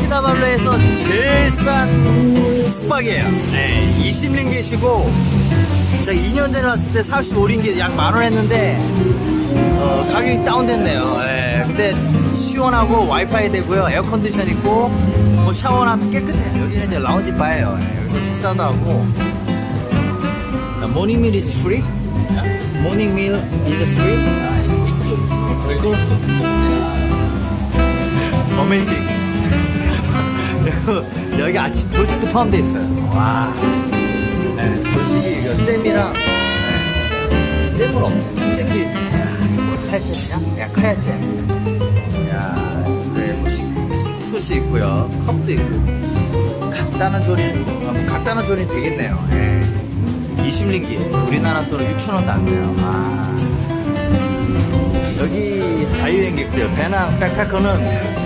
키나발루에서 제일 싼 숙박이에요. 네, 20링깃이고 제가 2년 전에 왔을 때 35링깃 약만원 했는데 어, 가격이 다운됐네요. 예, 근데 시원하고 와이파이 되고요. air condition 있고 뭐 샤워하면 깨끗해요. 여기는 이제 라운지 바예요. 예, 여기서 식사도 하고 morning meal is free? morning meal is free? 아, it's include. 어메이징. 여기 아침 조식도 포함되어 있어요. 와. 네, 조식이 이거 잼이랑 네, 없네. 잼이 야, 이거 뭐? 야, 카야잼. 야, 그래 뭐 시- 시크스 있고요. 컵도 있고. 간단한 조리, 음, 간단한 조리 되겠네요. 예. 20링기. 우리나라 돈은 6천원도 안 돼요. 아. 여기 자유여행객들, 배낭 백패커는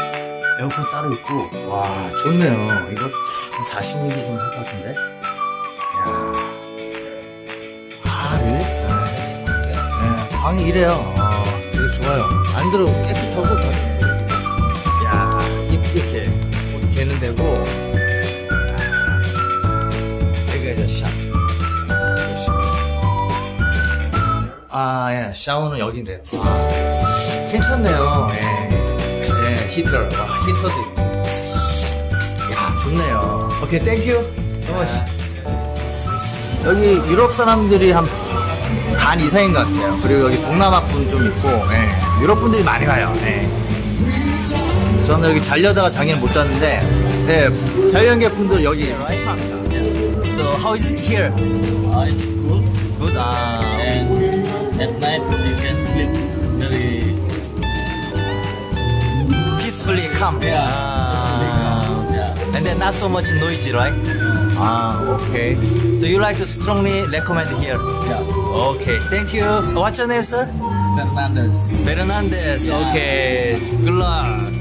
에어컨 따로 있고, 와, 좋네요. 이거 한 40mm 좀 할 것 같은데? 야 아, 그래? 네. 네, 방이 이래요. 아, 되게 좋아요. 안 들어 깨끗하고, 다. 야 이렇게 옷 개는 야, 여기가 이제 샵. 여기 샵. 아, 예, 샤워는 여기래요. 아, 괜찮네요. 예. 네, 히터. 와, 히터도 있고. 야, 좋네요. OK, thank you so much. 여기 유럽 사람들이 한 반 이상인 것 같아요. 그리고 여기 동남아 분 좀 있고, 예. 유럽 분들이 많이 가요. 예. 저는 여기 자려다가 작년에 못 잤는데, 네, 자, 여행객 분들 여기 추천합니다. So, how is it here? Uh, it's cool Good. 아, and at night you can sleep very peacefully calm. Yeah, 아, yeah. And then not so much noisy, right? Ah, okay. So you like to strongly recommend here? Yeah. Okay, thank you. What's your name, sir? Fernandez. Fernandez. Yeah. Okay, good luck.